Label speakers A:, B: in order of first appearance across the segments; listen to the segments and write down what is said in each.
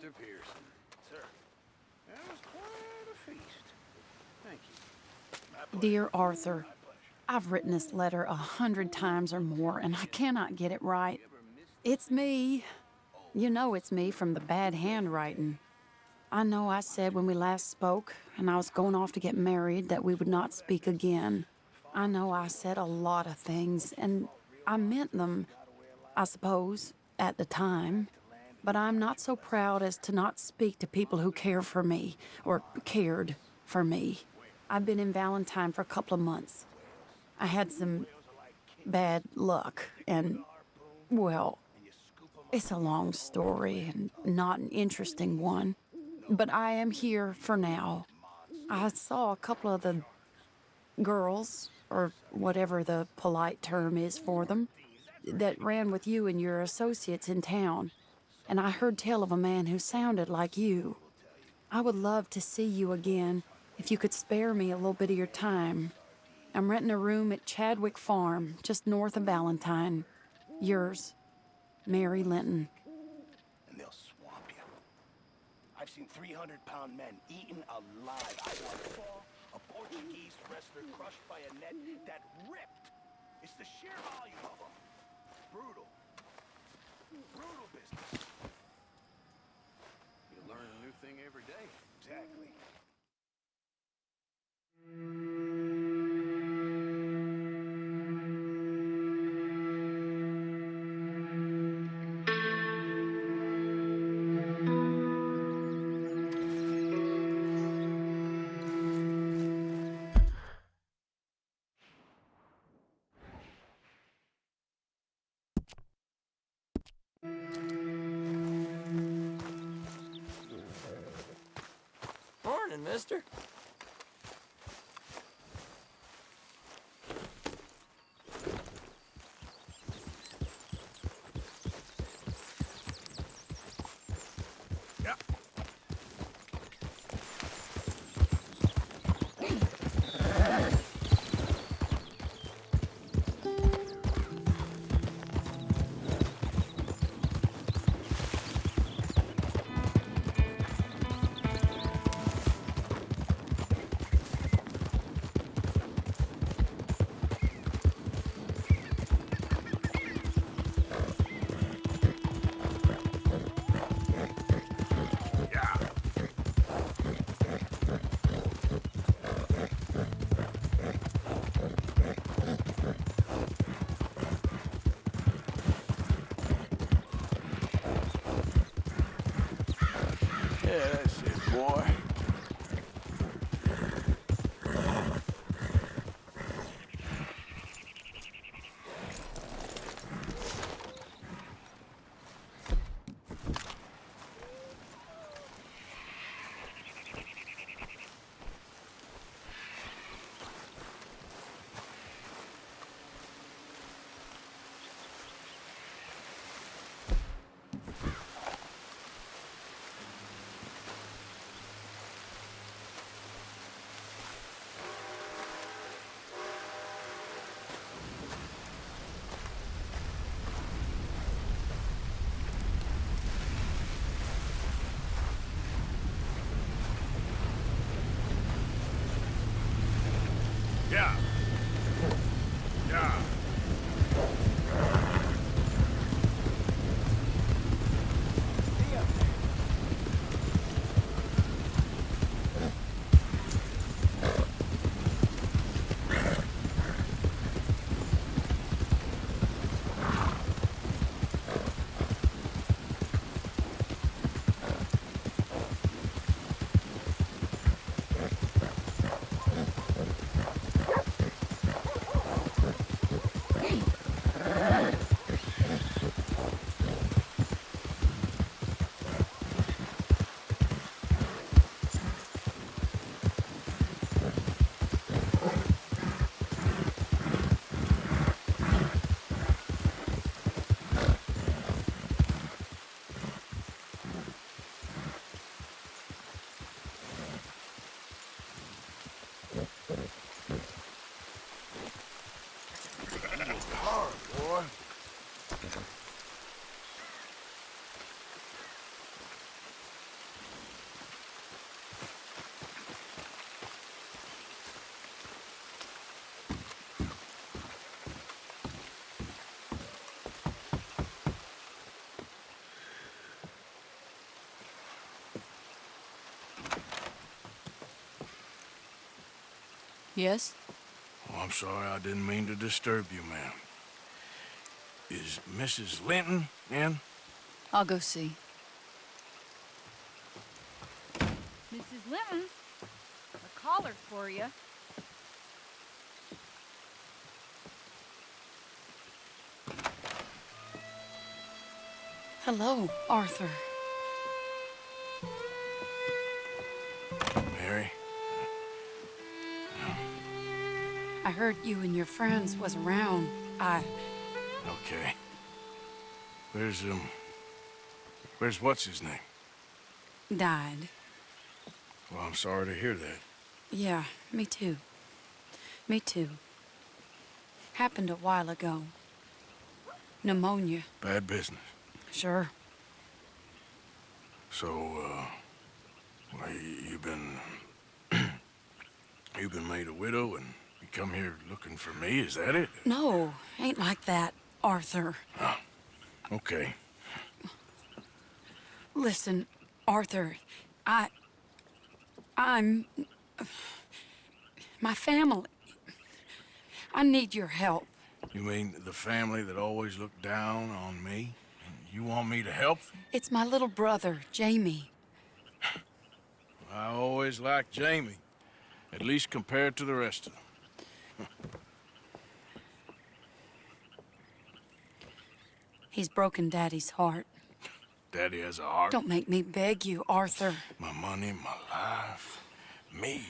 A: Mr. Pearson. Sir. That was quite a feast. Thank you. Dear Arthur, I've written this letter a hundred times or more, and I cannot get it right. It's me. You know it's me from the bad handwriting. I know I said when we last spoke, and I was going off to get married, that we would not speak again. I know I said a lot of things, and I meant them, I suppose, at the time. But I'm not so proud as to not speak to people who care for me, or cared for me. I've been in Valentine for a couple of months. I had some bad luck, and, well, it's a long story and not an interesting one. But I am here for now. I saw a couple of the girls, or whatever the polite term is for them, that ran with you and your associates in town. And I heard tell of a man who sounded like you. I would love to see you again if you could spare me a little bit of your time. I'm renting a room at Chadwick Farm, just north of Valentine. Yours, Mary Linton.
B: and they'll swamp you. I've seen 300-pound men eaten alive. I once saw a Portuguese wrestler crushed by a net that ripped. It's the sheer volume of them. Brutal. Brutal business.
C: You learn a new thing every day.
B: Exactly.
A: Yes?
C: Oh, I'm sorry, I didn't mean to disturb you, ma'am. Is Mrs. Linton in?
A: I'll go see. Mrs. Linton, a caller for you. Hello, Arthur. Heard you and your friends was around. I...
C: Okay. Where's, um... Where's what's his name?
A: died.
C: Well, I'm sorry to hear that.
A: Yeah, me too. Me too. Happened a while ago. Pneumonia.
C: Bad business.
A: Sure.
C: So, uh... Well, you've been... you've been made a widow and come here looking for me, is that it?
A: No, ain't like that, Arthur.
C: Oh, okay.
A: Listen, Arthur, I. I'm. My family. I need your help.
C: You mean the family that always looked down on me? And you want me to help?
A: It's my little brother, Jamie.
C: I always liked Jamie. At least compared to the rest of them.
A: He's broken Daddy's heart.
C: Daddy has a heart.
A: Don't make me beg you, Arthur.
C: My money, my life, me.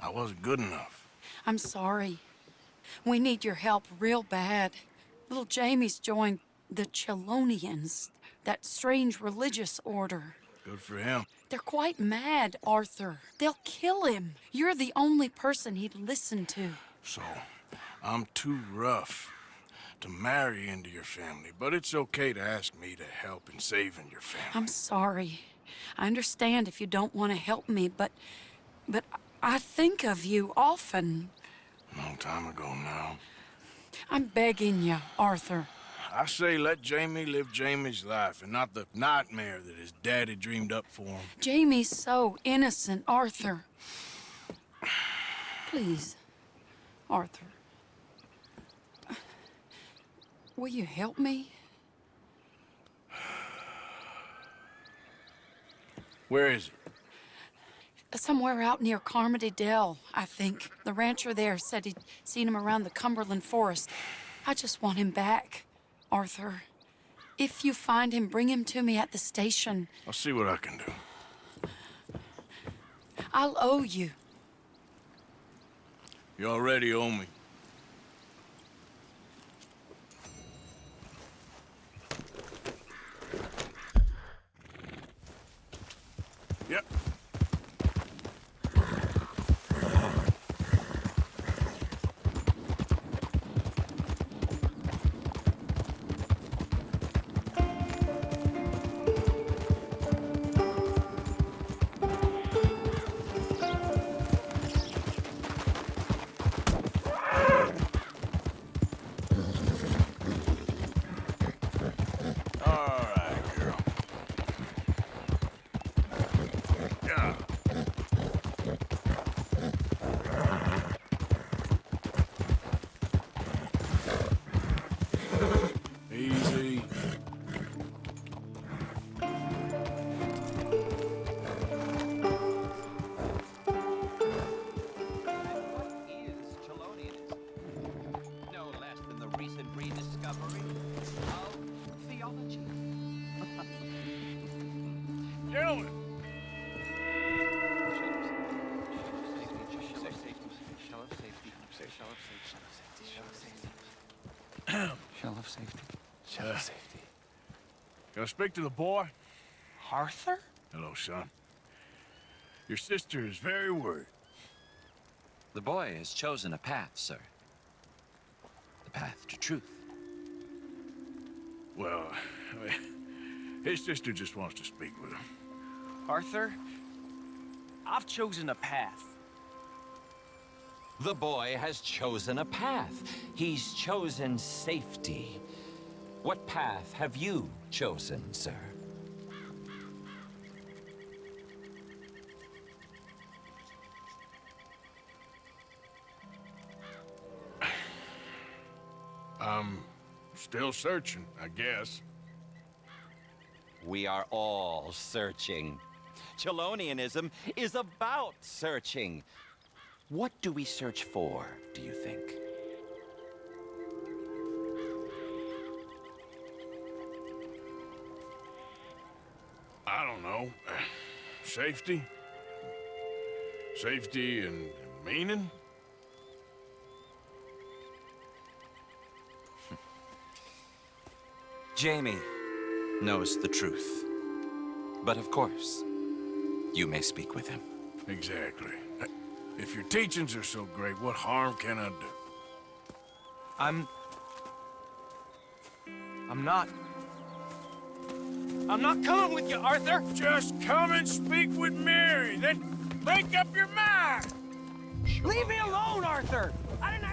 C: I wasn't good enough.
A: I'm sorry. We need your help real bad. Little Jamie's joined the Chelonians, that strange religious order.
C: Good for him.
A: They're quite mad, Arthur. They'll kill him. You're the only person he'd listen to.
C: So, I'm too rough to marry into your family, but it's okay to ask me to help in saving your family.
A: I'm sorry. I understand if you don't want to help me, but but I think of you often.
C: Long time ago now.
A: I'm begging you, Arthur.
C: I say let Jamie live Jamie's life and not the nightmare that his daddy dreamed up for him.
A: Jamie's so innocent, Arthur. Please, Arthur. Will you help me?
C: Where is it?
A: Somewhere out near Carmody Dell, I think. The rancher there said he'd seen him around the Cumberland Forest. I just want him back, Arthur. If you find him, bring him to me at the station.
C: I'll see what I can do.
A: I'll owe you.
C: You already owe me. Yep.
D: Shell of safety. Shell
C: Uh,
D: of safety.
C: Can I speak to the boy?
D: Arthur?
C: Hello, son. Your sister is very worried.
E: The boy has chosen a path, sir. The path to truth.
C: Well, I mean, his sister just wants to speak with him.
F: Arthur, I've chosen a path.
E: The boy has chosen a path. He's chosen safety. What path have you chosen, sir?
C: um, still searching, I guess.
E: We are all searching. Chelonianism is about searching. What do we search for, do you think?
C: I don't know. Safety? Safety and meaning?
E: Jamie knows the truth. But of course, you may speak with him.
C: Exactly. If your teachings are so great, what harm can I do?
F: I'm... I'm not... I'm not coming with you, Arthur!
C: Just come and speak with Mary, then make up your mind!
F: Leave me alone, Arthur! I didn't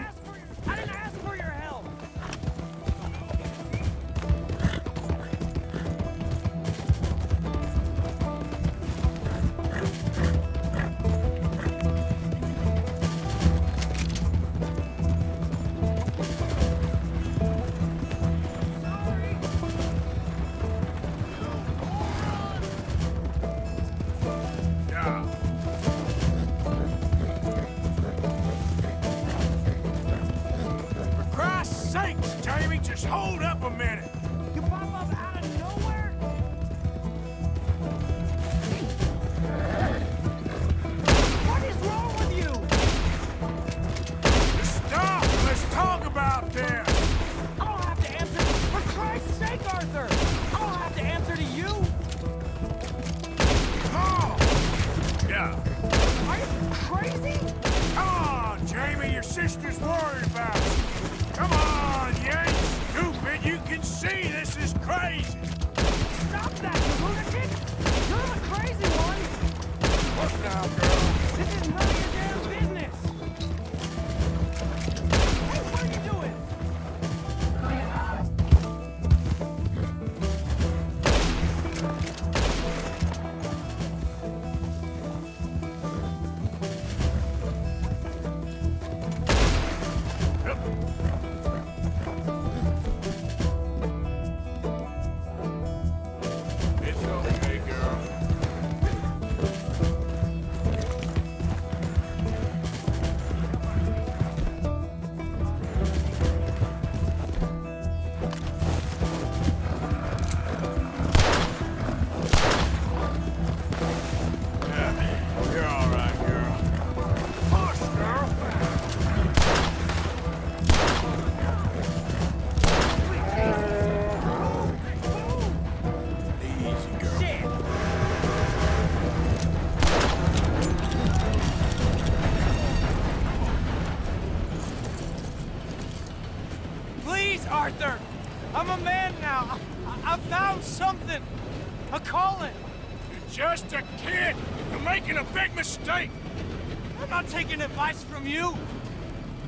F: taking advice from you.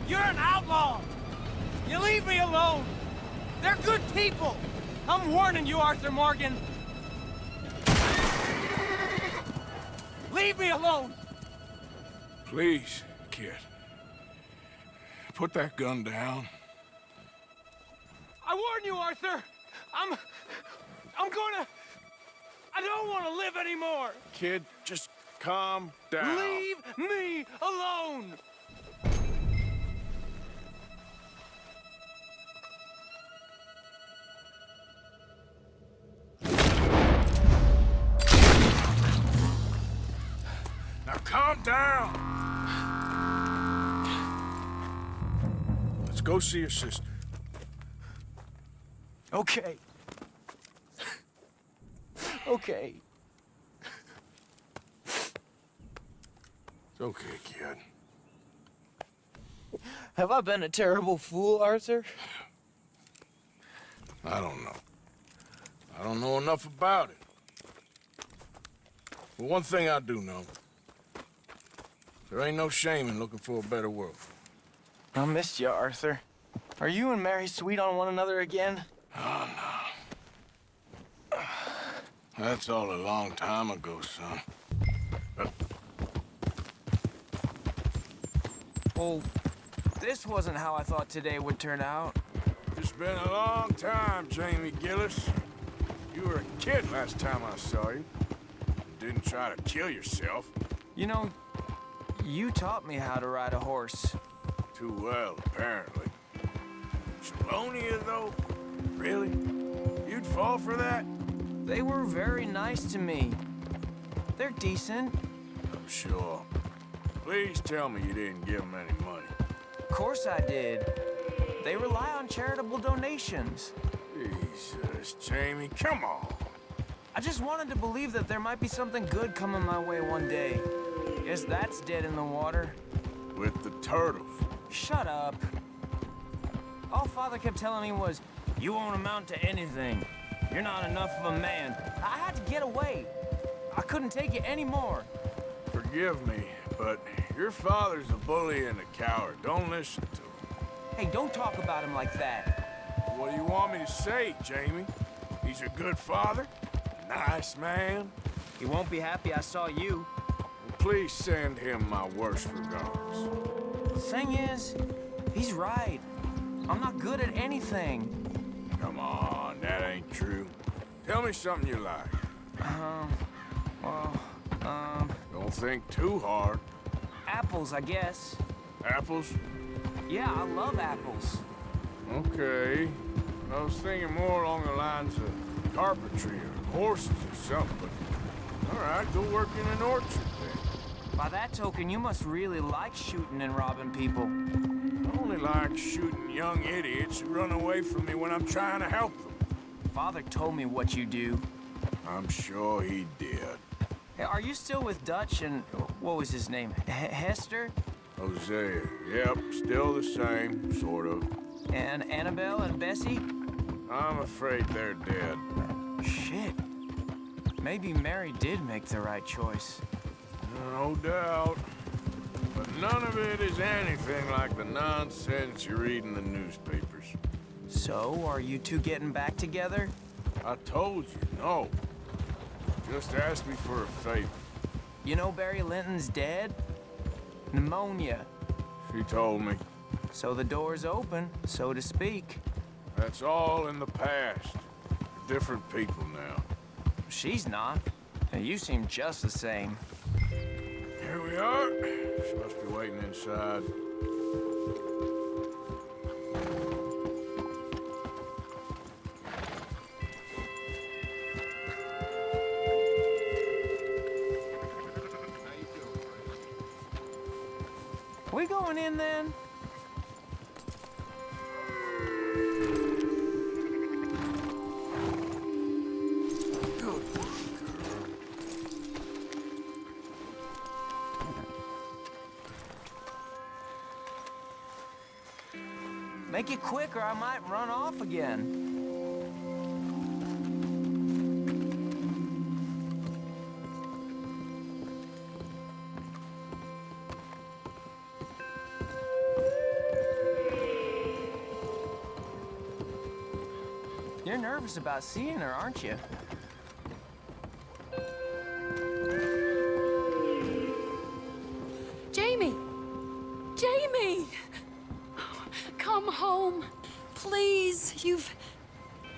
F: You're an outlaw. You leave me alone. They're good people. I'm warning you, Arthur Morgan. Leave me alone.
C: Please, kid. Put that gun down.
F: I warn you, Arthur. I'm... I'm gonna... I don't want to live anymore.
C: Kid, just calm down.
F: Leave me alone.
C: Now calm down. Let's go see your sister.
F: Okay. okay.
C: It's okay, kid.
F: Have I been a terrible fool, Arthur?
C: I don't know. I don't know enough about it. But one thing I do know. There ain't no shame in looking for a better world.
F: I missed you, Arthur. Are you and Mary sweet on one another again? Oh, no.
C: That's all a long time ago, son.
F: Well, this wasn't how I thought today would turn out.
C: It's been a long time, Jamie Gillis. You were a kid last time I saw you. Didn't try to kill yourself.
F: You know, you taught me how to ride a horse.
C: Too well, apparently. Chelonia, though? Really? You'd fall for that?
F: They were very nice to me. They're decent.
C: I'm sure. Please tell me you didn't give them any money.
F: Of course I did. They rely on charitable donations.
C: Jesus, Jamie, come on.
F: I just wanted to believe that there might be something good coming my way one day. Guess that's dead in the water.
C: With the turtles.
F: Shut up. All Father kept telling me was, you won't amount to anything. You're not enough of a man. I had to get away. I couldn't take it anymore.
C: Forgive me, but your father's a bully and a coward. Don't listen to him.
F: Hey, don't talk about him like that.
C: What do you want me to say, Jamie? He's a good father? A nice man?
F: He won't be happy I saw you.
C: Well, please send him my worst regards.
F: The thing is, he's right. I'm not good at anything.
C: Come on, that ain't true. Tell me something you like.
F: Um, well, um,
C: Don't think too hard.
F: apples, I guess.
C: Apples?
F: Yeah, I love apples.
C: Okay. I was thinking more along the lines of carpentry or horses or something, but... All right, go work in an orchard then.
F: By that token, you must really like shooting and robbing people.
C: I only like shooting young idiots who run away from me when I'm trying to help them.
F: Father told me what you do.
C: I'm sure he did.
F: Are you still with Dutch and... what was his name? H Hester?
C: Hosea, yep, still the same, sort of.
F: And Annabelle and Bessie?
C: I'm afraid they're dead.
F: Shit. Maybe Mary did make the right choice.
C: No doubt. But none of it is anything like the nonsense you read in the newspapers.
F: So, are you two getting back together?
C: I told you, no. Just ask me for a favor.
F: You know Barry Linton's dead? Pneumonia.
C: She told me.
F: So the door's open, so to speak.
C: That's all in the past. Different people now.
F: She's not. And you seem just the same.
C: Here we are. She must be waiting inside.
F: Or I might run off again. You're nervous about seeing her, aren't you?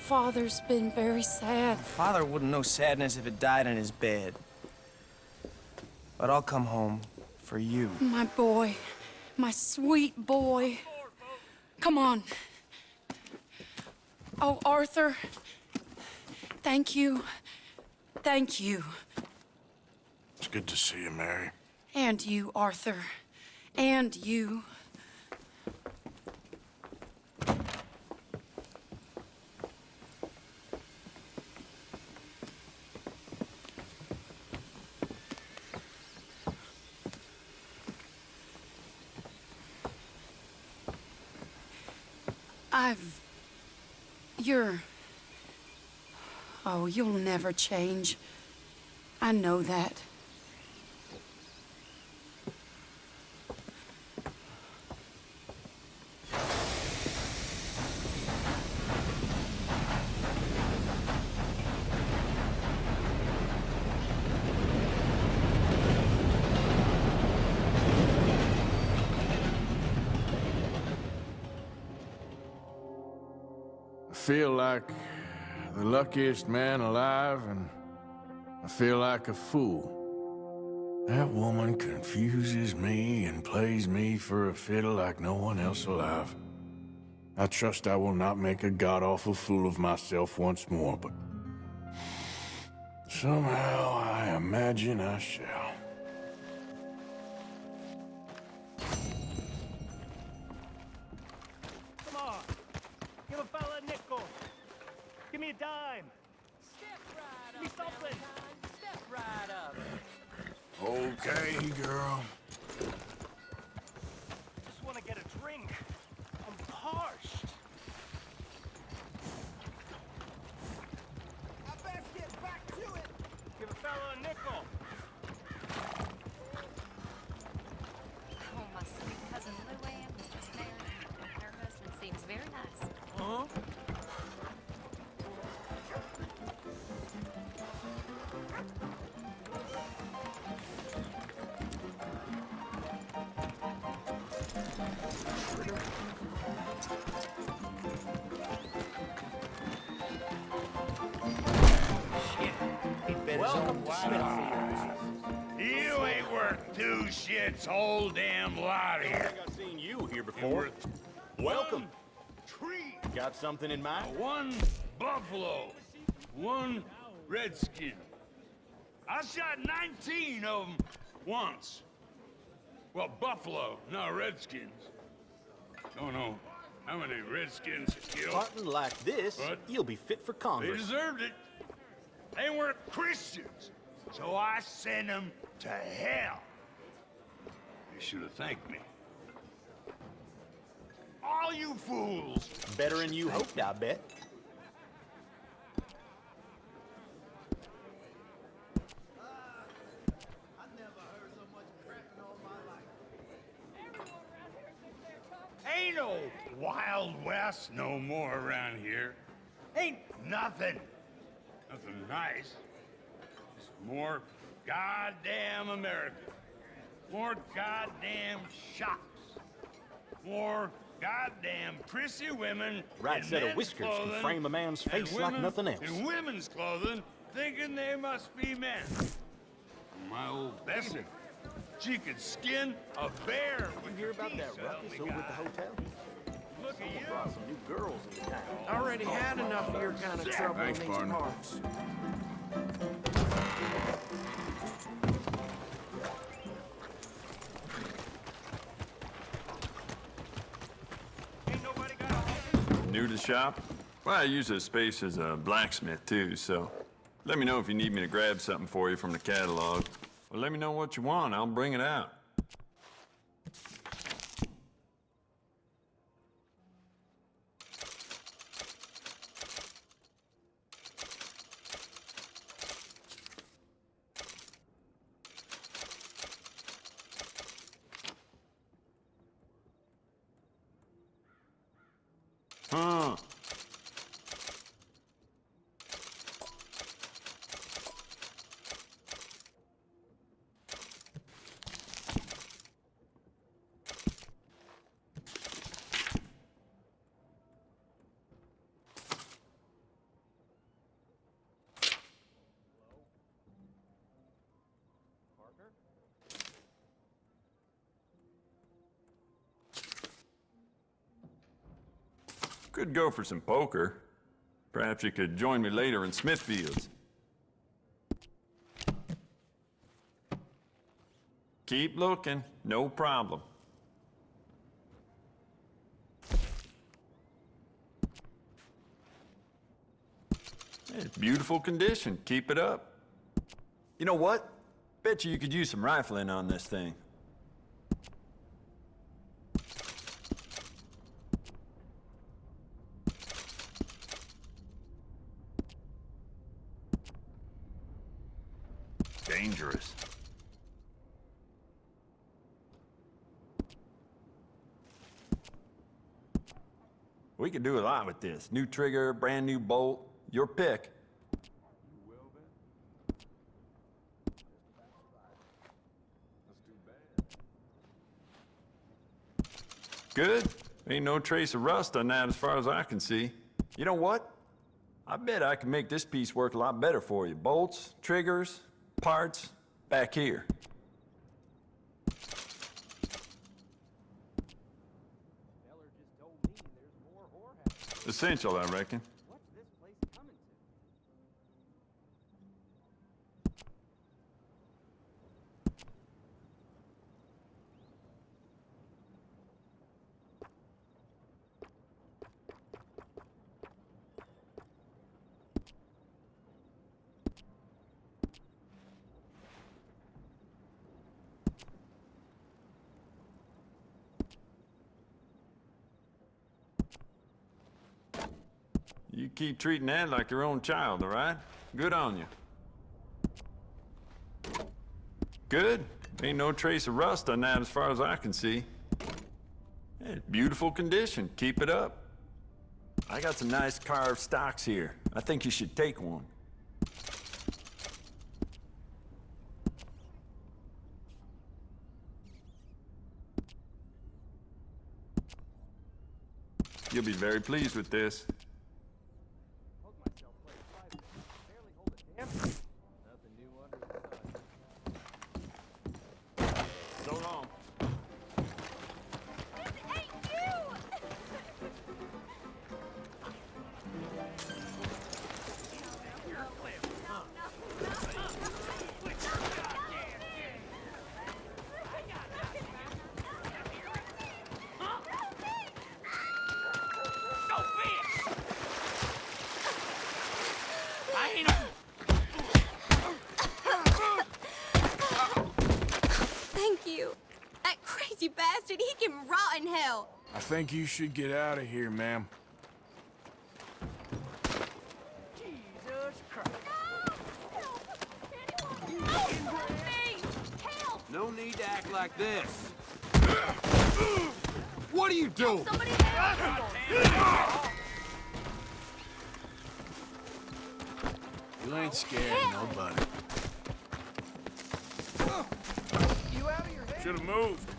A: Father's been very sad.
F: Father wouldn't know sadness if it died in his bed. But I'll come home for you.
A: My boy. My sweet boy. Come on. Oh, Arthur. Thank you. Thank you.
C: It's good to see you, Mary.
A: And you, Arthur. And you. I've. You're. Oh, you'll never change. I know that.
C: Luckiest man alive, and I feel like a fool. That woman confuses me and plays me for a fiddle like no one else alive. I trust I will not make a god-awful fool of myself once more, but... Somehow I imagine I shall.
G: Shits, whole damn lot here.
H: I think I've seen you here before. Welcome.
G: tree,
H: Got something in mind?
G: one buffalo, one redskin. I shot 19 of them once. Well, buffalo, not redskins. Don't know how many redskins killed.
H: Hunting like this,
G: What?
H: you'll be fit for Congress.
G: They deserved it. They weren't Christians, so I sent them to hell. They should have thanked me. All you fools!
H: Better than you hoped, I bet.
G: Ain't no Wild West no more around here. Ain't nothing. Nothing nice. Just more goddamn America. More goddamn shops. More goddamn prissy women.
H: Right set of
G: men's
H: whiskers can frame a man's
G: and
H: face like nothing else.
G: In women's clothing, thinking they must be men. My old Bessie, she could skin a bear with
H: You hear about that
G: so
H: ruckus over at the hotel?
G: Look at you.
H: Brought some new girls into town.
F: Already had enough of your kind of trouble
C: Thanks,
F: in these parts.
I: Shop? Well, I use this space as a blacksmith, too, so let me know if you need me to grab something for you from the catalog. Well, let me know what you want. I'll bring it out. Huh. Could for some poker. Perhaps you could join me later in Smithfields. Keep looking, no problem. It's beautiful condition. Keep it up. You know what? Bet you you could use some rifling on this thing. Dangerous. We could do a lot with this. New trigger, brand new bolt, your pick. Good. Ain't no trace of rust on that as far as I can see. You know what? I bet I can make this piece work a lot better for you. Bolts, triggers, parts, back here. Essential, I reckon. Keep treating that like your own child, all right? Good on you. Good. Ain't no trace of rust on that as far as I can see. Yeah, beautiful condition. Keep it up. I got some nice carved stocks here. I think you should take one. You'll be very pleased with this.
C: Think you should get out of here, ma'am.
J: Jesus Christ.
G: No need to act like this. What are you doing?
C: You ain't scared of nobody. Should have moved.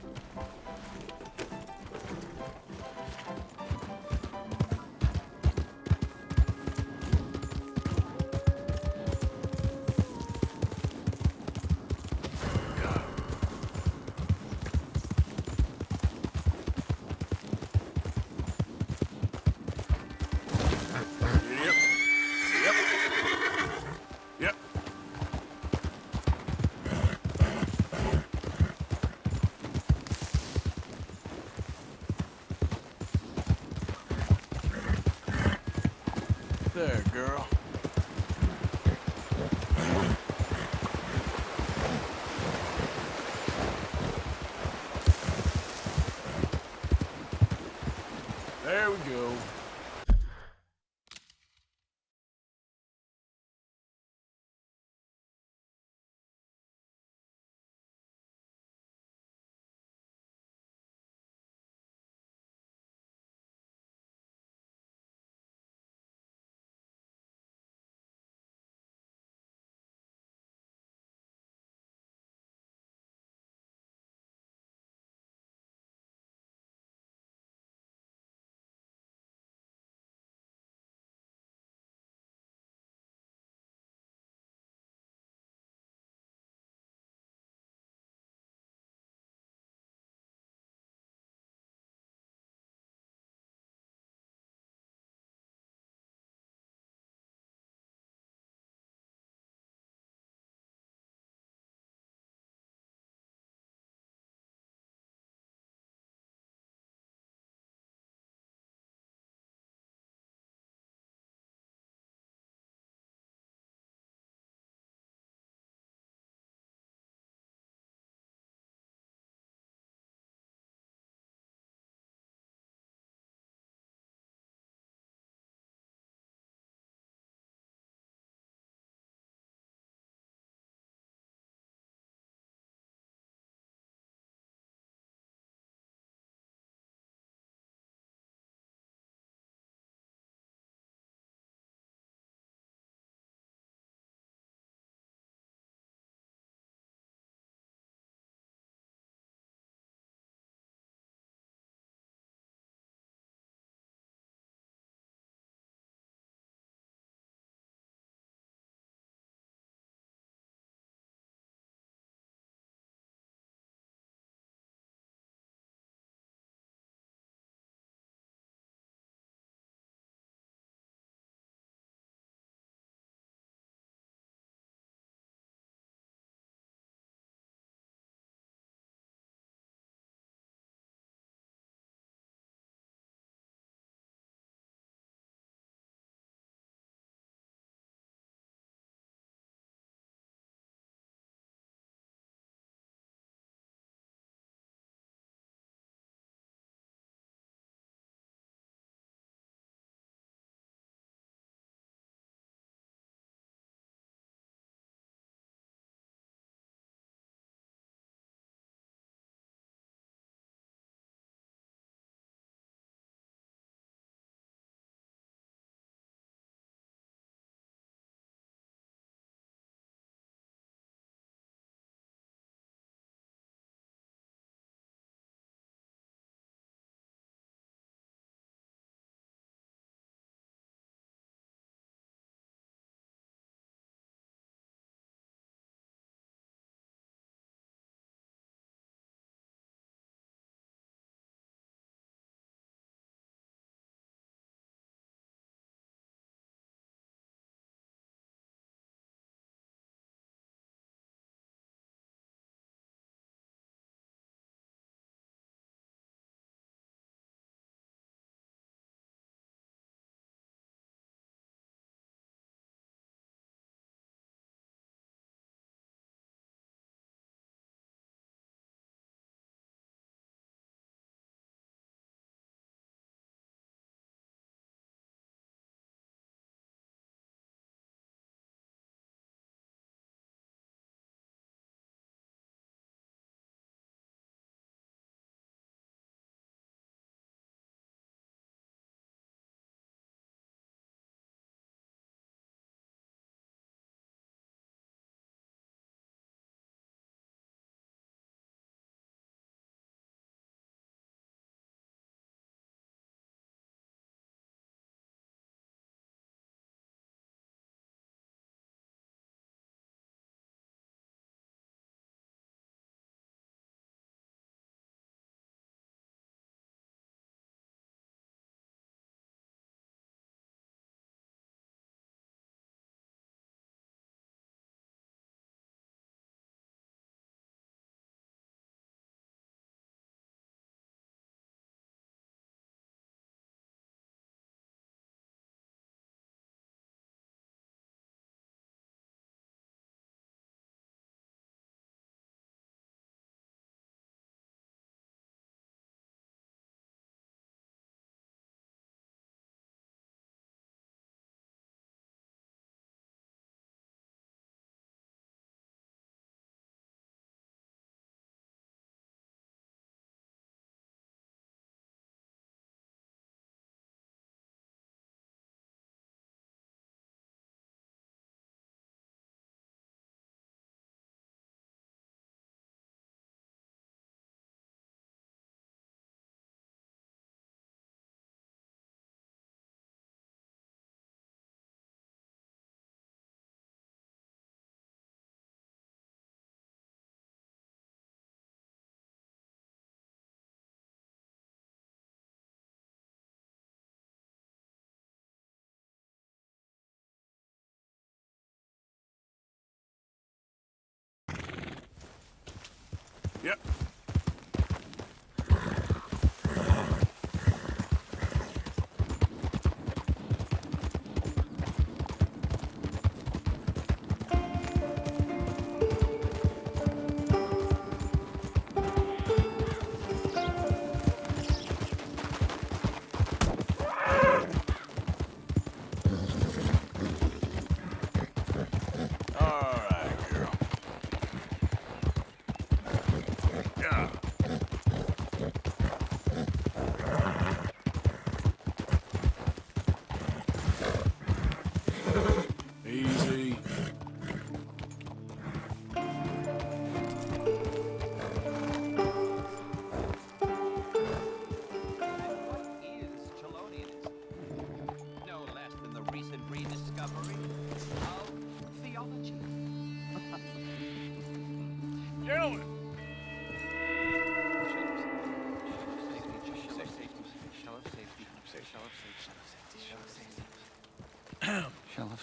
C: Yep.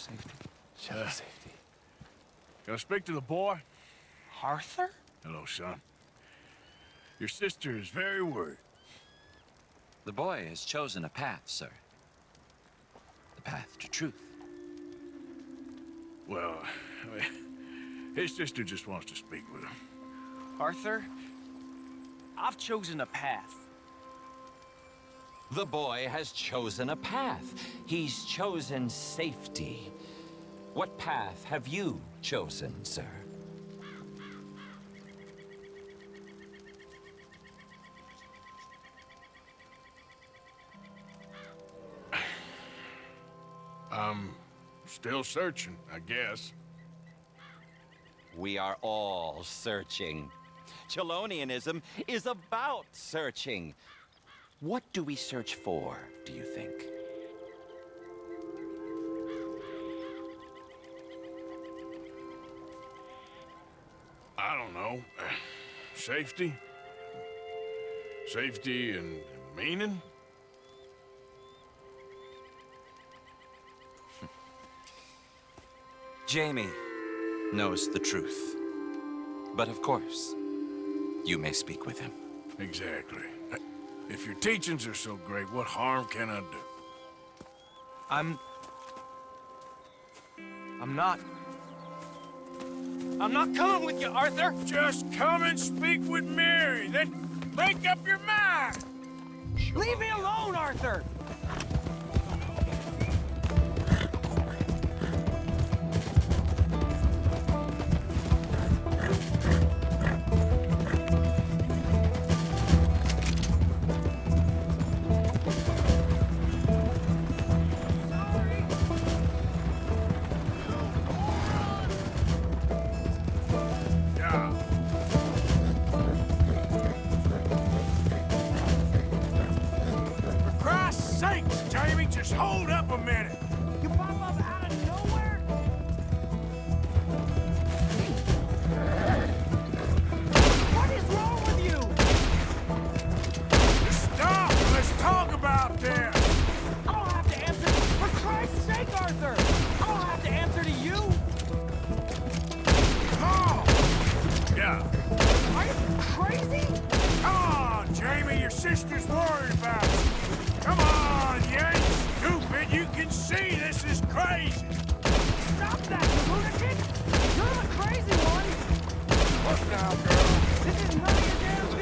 D: Safety.
C: Shell of safety. can I speak to the boy?
D: Arthur?
C: Hello, son. Your sister is very worried.
E: The boy has chosen a path, sir. The path to truth.
C: Well, I mean, his sister just wants to speak with him.
F: Arthur, I've chosen a path.
E: The boy has chosen a path. He's chosen safety. What path have you chosen, sir?
C: I'm still searching, I guess.
E: We are all searching. Chelonianism is about searching. What do we search for, do you think?
C: Know. Uh, safety? Safety and meaning?
E: Jamie knows the truth. But of course, you may speak with him.
C: Exactly. Uh, if your teachings are so great, what harm can I do?
F: I'm... I'm not... I'm not coming with you, Arthur!
C: Just come and speak with Mary, then make up your mind!
F: Leave me alone, Arthur!
C: Your sister's worried about you. Come on, you ain't stupid. You can see this is crazy.
F: Stop that, you lunatic! You're the crazy one!
C: Look now, girl.
F: This is none of your damn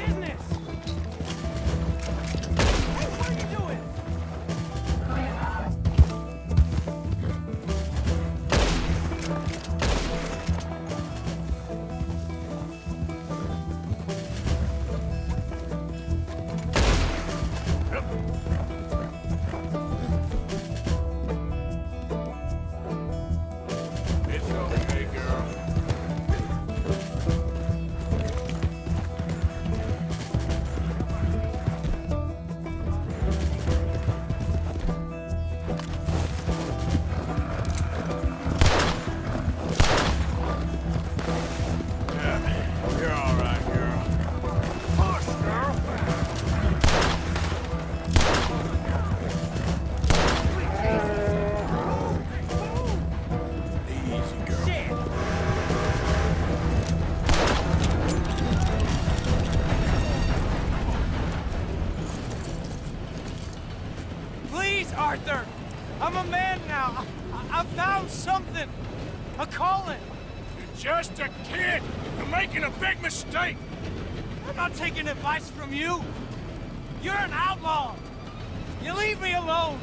F: me alone.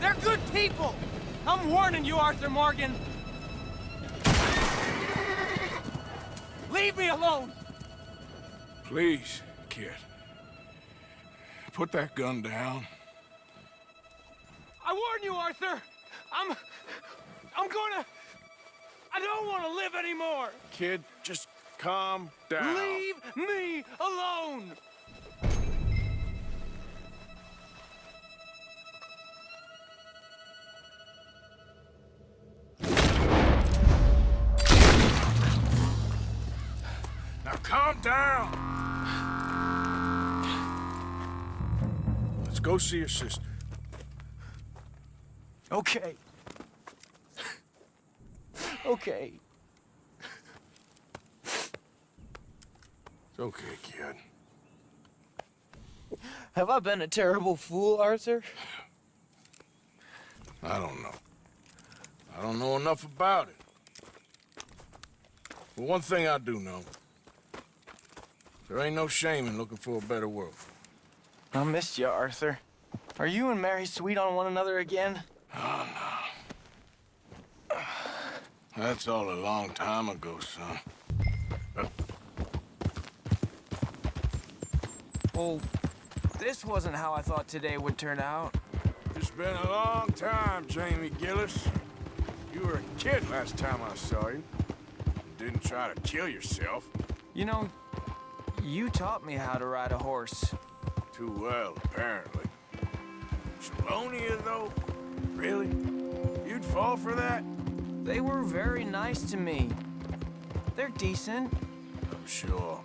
F: They're good people. I'm warning you, Arthur Morgan. Leave me alone.
C: Please, kid. Put that gun down.
F: I warn you, Arthur. I'm... I'm gonna... I don't want to live anymore.
C: Kid, just calm down.
F: Leave me alone.
C: Calm down. Let's go see your sister.
F: Okay. Okay.
C: It's okay, kid.
F: Have I been a terrible fool, Arthur?
C: I don't know. I don't know enough about it. But one thing I do know. There ain't no shame in looking for a better world.
F: I missed you, Arthur. Are you and Mary sweet on one another again?
C: Oh, no. That's all a long time ago, son.
F: Well, this wasn't how I thought today would turn out.
C: It's been a long time, Jamie Gillis. You were a kid last time I saw you. Didn't try to kill yourself.
F: You know, you taught me how to ride a horse.
C: Too well, apparently. Chelonia, though? Really? You'd fall for that?
F: They were very nice to me. They're decent.
C: I'm sure.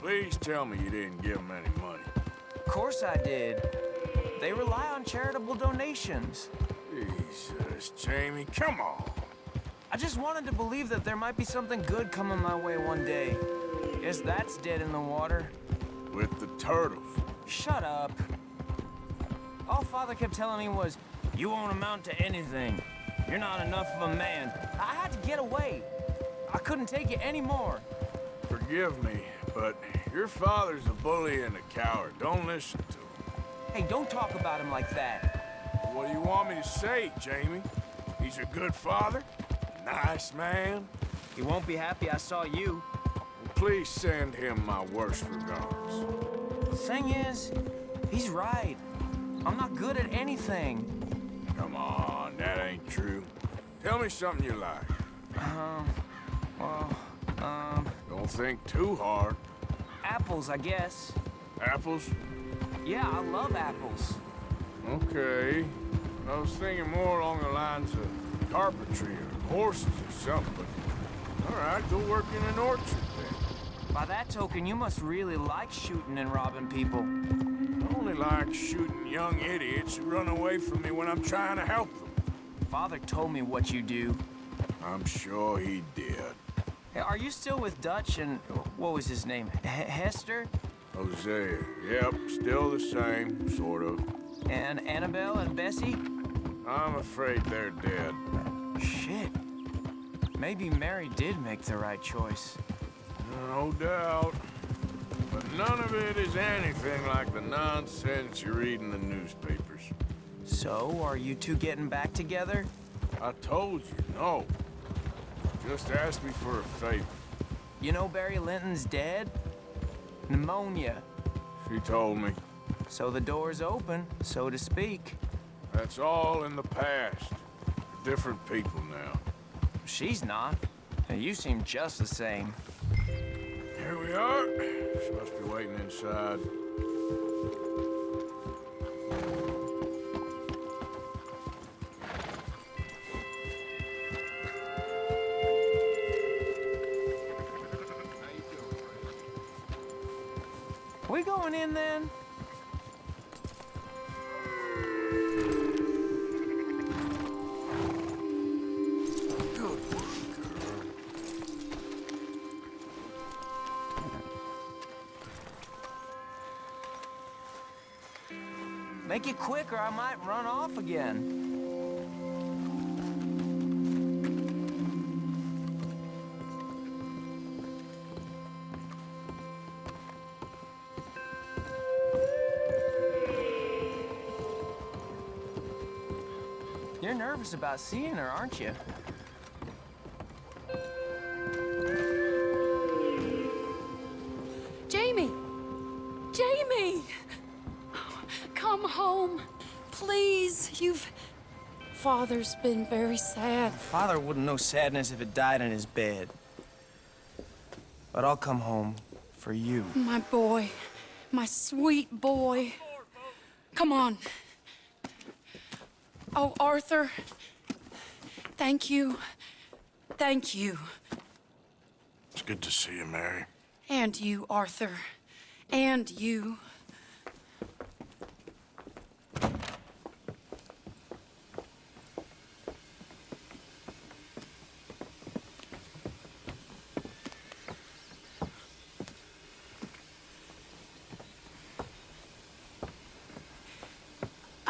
C: Please tell me you didn't give them any money.
F: Of course I did. They rely on charitable donations.
C: Jesus, Jamie, come on.
F: I just wanted to believe that there might be something good coming my way one day. Guess that's dead in the water.
C: With the turtles.
F: Shut up. All Father kept telling me was, you won't amount to anything. You're not enough of a man. I had to get away. I couldn't take it anymore.
C: Forgive me, but your father's a bully and a coward. Don't listen to him.
F: Hey, don't talk about him like that.
C: What do you want me to say, Jamie? He's a good father? Nice man?
F: He won't be happy I saw you.
C: Please send him my worst regards.
F: The thing is, he's right. I'm not good at anything.
C: Come on, that ain't true. Tell me something you like.
F: Um, well, um...
C: Don't think too hard.
F: Apples, I guess.
C: Apples?
F: Yeah, I love apples.
C: Okay. I was thinking more along the lines of carpentry or horses or something, but... All right, go work in an orchard then.
F: By that token, you must really like shooting and robbing people.
C: I only like shooting young idiots who run away from me when I'm trying to help them.
F: Father told me what you do.
C: I'm sure he did.
F: Hey, are you still with Dutch and... what was his name? H Hester?
C: Hosea. Yep, still the same, sort of.
F: And Annabelle and Bessie?
C: I'm afraid they're dead.
F: Shit. Maybe Mary did make the right choice.
C: No doubt. But none of it is anything like the nonsense you read in the newspapers.
F: So, are you two getting back together?
C: I told you, no. Just ask me for a favor.
F: You know Barry Linton's dead? Pneumonia.
C: She told me.
F: So the door's open, so to speak.
C: That's all in the past. We're different people now.
F: She's not. And you seem just the same.
C: Here we are. She must be waiting inside.
F: Or I might run off again. You're nervous about seeing her, aren't you?
A: Jamie! Jamie! Come home. Please, you've... Father's been very sad.
F: Father wouldn't know sadness if it died in his bed. But I'll come home for you.
A: My boy. My sweet boy. Come on. Oh, Arthur. Thank you. Thank you.
C: It's good to see you, Mary.
A: And you, Arthur. And you.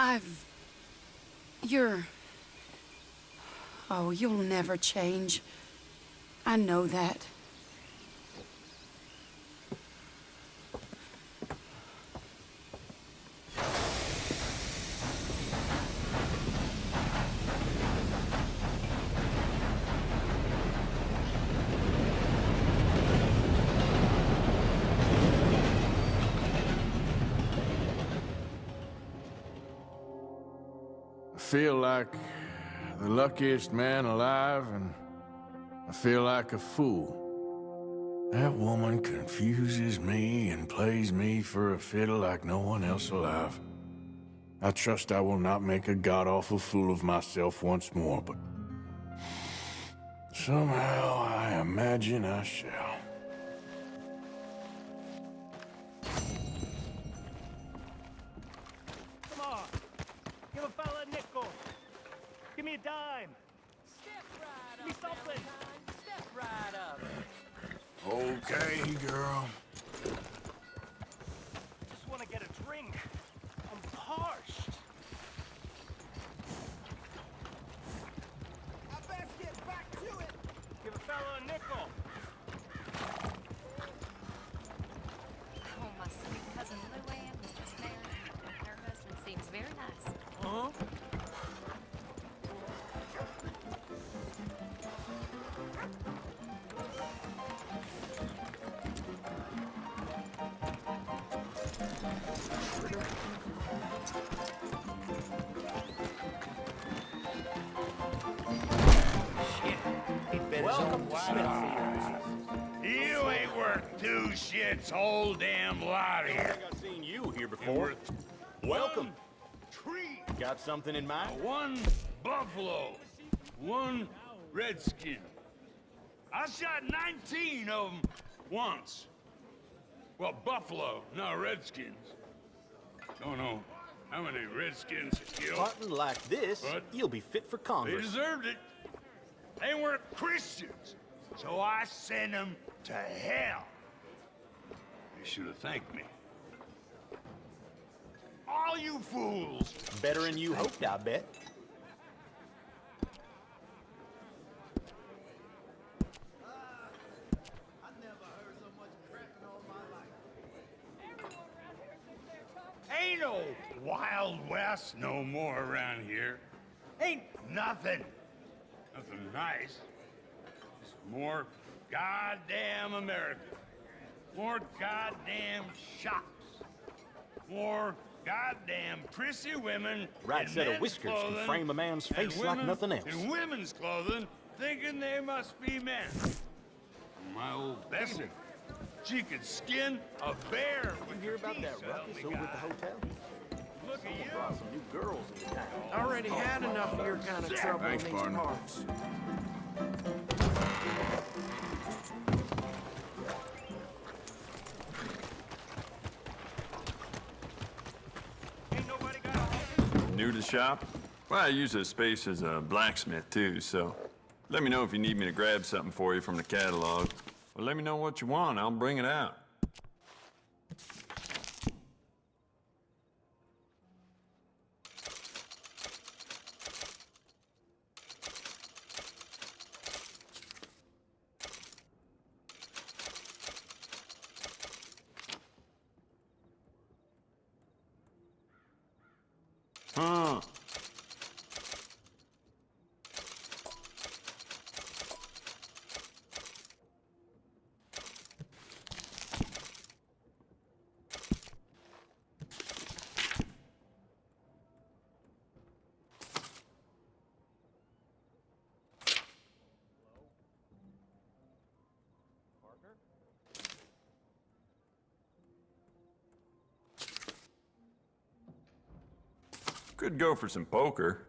A: I've... You're... Oh, you'll never change. I know that.
C: Luckiest man alive, and I feel like a fool. That woman confuses me and plays me for a fiddle like no one else alive. I trust I will not make a god-awful fool of myself once more, but... Somehow, I imagine I shall.
B: Something
H: in mind?
G: one buffalo, one redskin. I shot 19 of them once. Well, buffalo, not redskins. Don't know how many redskins to kill.
H: Hunting like this,
G: What?
H: you'll be fit for Congress.
G: They deserved it. They weren't Christians, so I sent them to hell. They should have thanked me. You fools!
H: Better than you hoped, I bet.
G: Ain't no Wild West no more around here. Ain't nothing. Nothing nice. Just more goddamn America. More goddamn shops. More goddamn prissy women.
H: Right set of
G: men's
H: whiskers can frame a man's
G: and
H: face like nothing else.
G: In women's clothing, thinking they must be men. My old Bessie, she could skin a bear with
H: You hear about
G: teeth,
H: that
G: so help
H: ruckus
G: me
H: over at the hotel?
G: Look at you.
H: Brought some new girls into town.
J: Already had enough of your kind of trouble
C: Thanks,
J: in these
C: partner.
J: parts.
I: New to the shop? Well, I use this space as a blacksmith, too, so let me know if you need me to grab something for you from the catalog. Well, let me know what you want. I'll bring it out. Could go for some poker.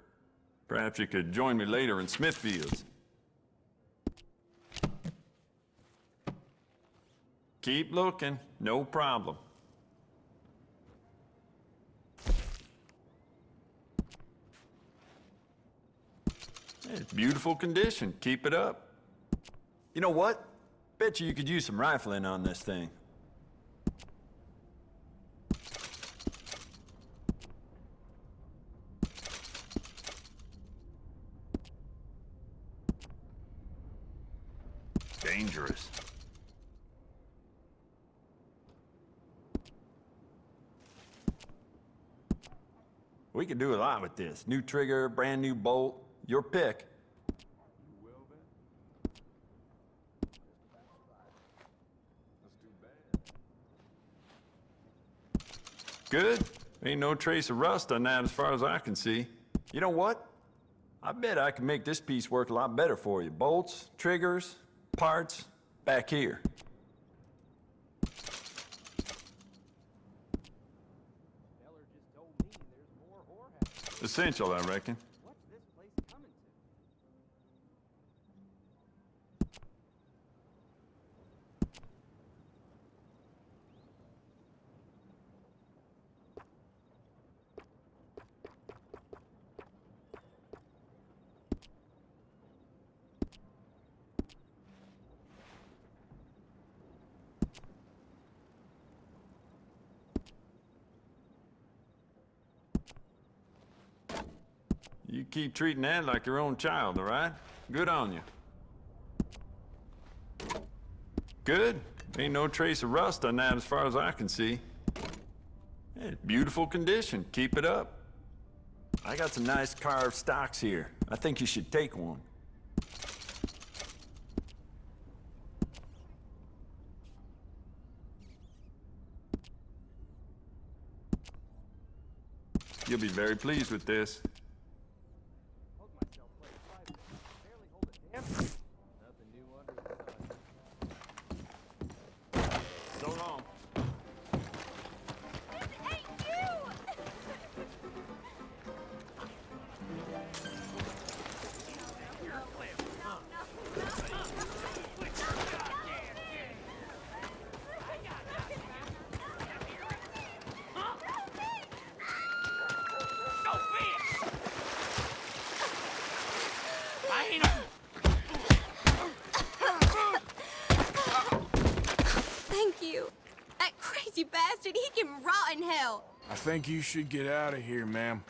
I: Perhaps you could join me later in Smithfield's. Keep looking, no problem. It's beautiful condition, keep it up. You know what? Bet you you could use some rifling on this thing. Dangerous. We could do a lot with this. New trigger, brand new bolt, your pick. Good. Ain't no trace of rust on that as far as I can see. You know what? I bet I can make this piece work a lot better for you. Bolts, triggers, parts, back here. Essential, I reckon. You keep treating that like your own child, all right? Good on you. Good. Ain't no trace of rust on that as far as I can see. It's beautiful condition. Keep it up. I got some nice carved stocks here. I think you should take one. You'll be very pleased with this.
C: You should get out of here, ma'am.